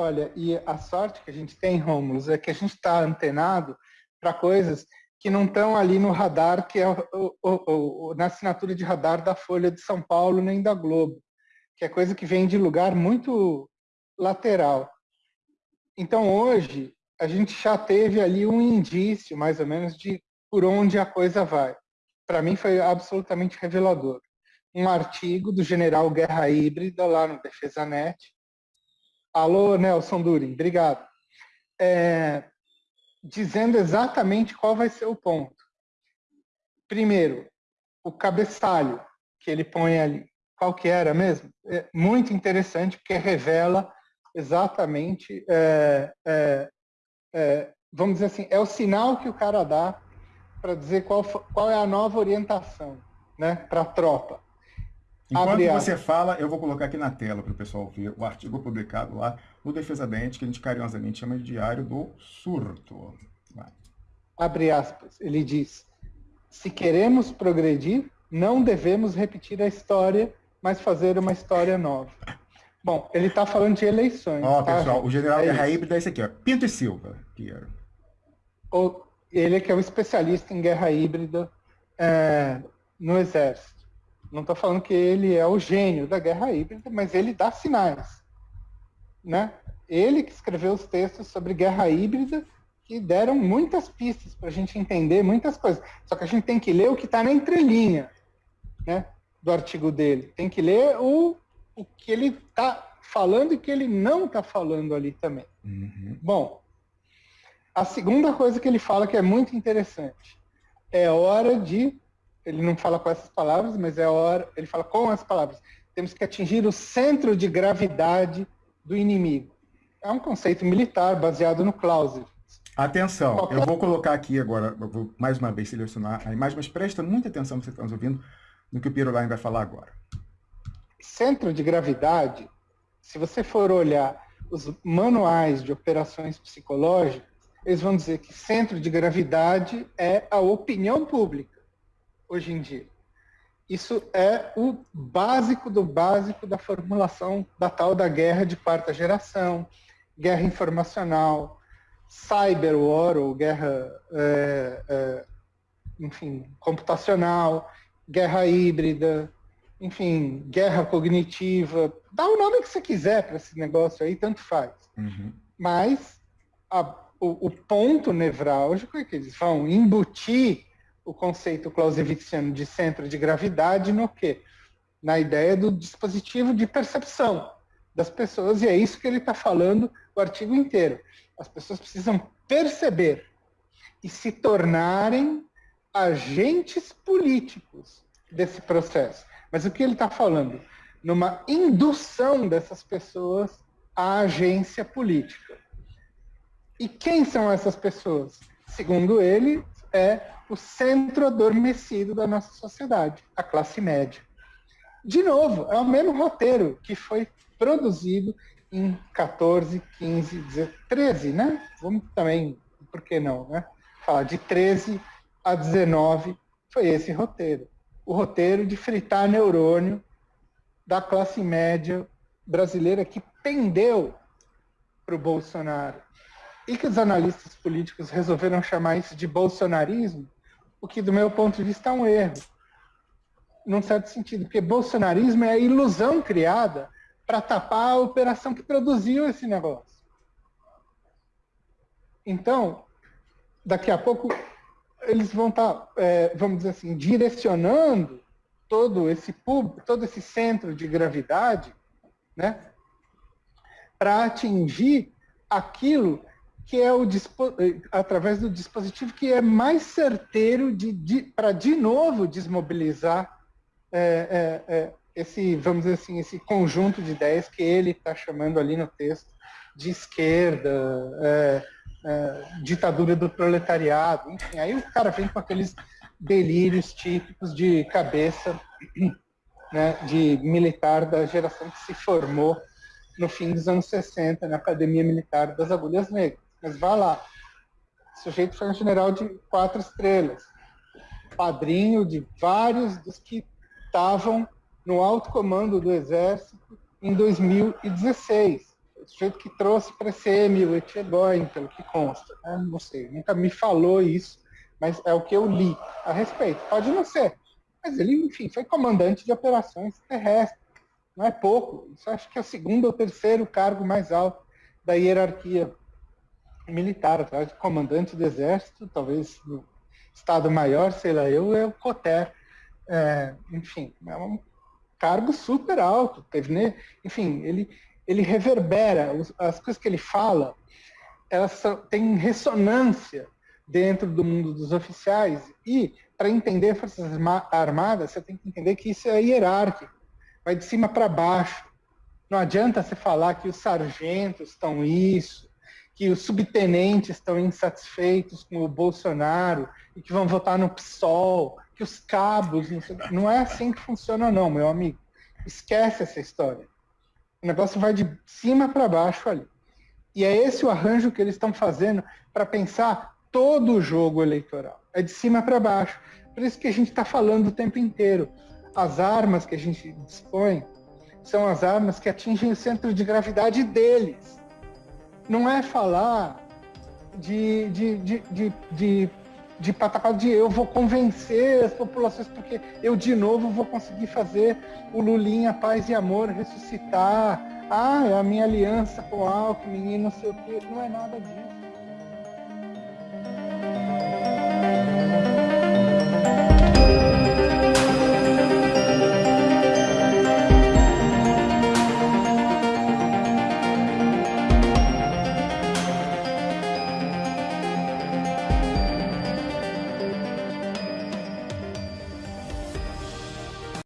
Olha, e a sorte que a gente tem, Rômulo, é que a gente está antenado para coisas que não estão ali no radar, que é o, o, o, na assinatura de radar da Folha de São Paulo nem da Globo, que é coisa que vem de lugar muito lateral. Então, hoje, a gente já teve ali um indício, mais ou menos, de por onde a coisa vai. Para mim, foi absolutamente revelador. Um artigo do general Guerra Híbrida, lá no Defesa Net. Alô, Nelson Durin, obrigado. É, dizendo exatamente qual vai ser o ponto. Primeiro, o cabeçalho que ele põe ali. Qual que era mesmo? É muito interessante, porque revela exatamente, é, é, é, vamos dizer assim, é o sinal que o cara dá para dizer qual, qual é a nova orientação né, para a tropa. Enquanto você fala, eu vou colocar aqui na tela para o pessoal ver o artigo publicado lá no Defesa Dente, que a gente carinhosamente chama de Diário do Surto. Vai. Abre aspas, ele diz, se queremos progredir, não devemos repetir a história, mas fazer uma história nova. Bom, ele está falando de eleições. Ó, tá? pessoal, o general é Guerra Híbrida é esse aqui, ó, Pinto e Silva. Piero. O, ele que é o especialista em guerra híbrida é, no Exército. Não estou falando que ele é o gênio da guerra híbrida, mas ele dá sinais. Né? Ele que escreveu os textos sobre guerra híbrida que deram muitas pistas para a gente entender muitas coisas. Só que a gente tem que ler o que está na entrelinha né, do artigo dele. Tem que ler o, o que ele está falando e o que ele não está falando ali também. Uhum. Bom, a segunda coisa que ele fala que é muito interessante é hora de ele não fala com essas palavras, mas é hora, ele fala com as palavras. Temos que atingir o centro de gravidade do inimigo. É um conceito militar baseado no Clausewitz. Atenção, Qualquer... eu vou colocar aqui agora, vou mais uma vez selecionar a imagem, mas presta muita atenção, você está nos ouvindo, no que o Pirolain vai falar agora. Centro de gravidade, se você for olhar os manuais de operações psicológicas, eles vão dizer que centro de gravidade é a opinião pública hoje em dia. Isso é o básico do básico da formulação da tal da guerra de quarta geração, guerra informacional, cyber war, ou guerra, é, é, enfim, computacional, guerra híbrida, enfim, guerra cognitiva, dá o nome que você quiser para esse negócio aí, tanto faz. Uhum. Mas a, o, o ponto nevrálgico é que eles vão embutir o conceito clausewitziano de centro de gravidade no quê? Na ideia do dispositivo de percepção das pessoas, e é isso que ele está falando o artigo inteiro. As pessoas precisam perceber e se tornarem agentes políticos desse processo. Mas o que ele está falando? Numa indução dessas pessoas à agência política. E quem são essas pessoas? Segundo ele, é o centro adormecido da nossa sociedade, a classe média. De novo, é o mesmo roteiro que foi produzido em 14, 15, 13, né? Vamos também, por que não, né? Falar de 13 a 19 foi esse roteiro. O roteiro de fritar neurônio da classe média brasileira que pendeu para o Bolsonaro. E que os analistas políticos resolveram chamar isso de bolsonarismo, o que, do meu ponto de vista, é um erro. Num certo sentido, porque bolsonarismo é a ilusão criada para tapar a operação que produziu esse negócio. Então, daqui a pouco, eles vão estar, tá, é, vamos dizer assim, direcionando todo esse público, todo esse centro de gravidade, né, para atingir aquilo que é o através do dispositivo que é mais certeiro de, de para de novo desmobilizar é, é, é, esse, vamos dizer assim, esse conjunto de ideias que ele está chamando ali no texto de esquerda, é, é, ditadura do proletariado, enfim, aí o cara vem com aqueles delírios típicos de cabeça né, de militar da geração que se formou no fim dos anos 60 na Academia Militar das Agulhas Negras. Mas vá lá. O sujeito foi um general de quatro estrelas, padrinho de vários dos que estavam no alto comando do Exército em 2016. sujeito que trouxe para CM o Etchegóin, pelo que consta. Né? Não sei, nunca me falou isso, mas é o que eu li a respeito. Pode não ser, mas ele, enfim, foi comandante de operações terrestres. Não é pouco. Isso acho que é o segundo ou terceiro cargo mais alto da hierarquia militar, atrás comandante do exército, talvez no Estado-Maior, sei lá eu, é o COTER. É, enfim, é um cargo super alto. Teve, né? Enfim, ele, ele reverbera, as coisas que ele fala, elas têm ressonância dentro do mundo dos oficiais e para entender forças armadas, você tem que entender que isso é hierárquico, vai de cima para baixo. Não adianta você falar que os sargentos estão isso, que os subtenentes estão insatisfeitos com o Bolsonaro e que vão votar no PSOL, que os cabos, não, sei, não é assim que funciona não, meu amigo. Esquece essa história. O negócio vai de cima para baixo ali. E é esse o arranjo que eles estão fazendo para pensar todo o jogo eleitoral. É de cima para baixo. Por isso que a gente está falando o tempo inteiro. As armas que a gente dispõe são as armas que atingem o centro de gravidade deles não é falar de, de, de, de, de, de de eu vou convencer as populações, porque eu de novo vou conseguir fazer o Lulinha Paz e Amor ressuscitar. Ah, a minha aliança com o Alckmin e não sei o quê. Não é nada disso.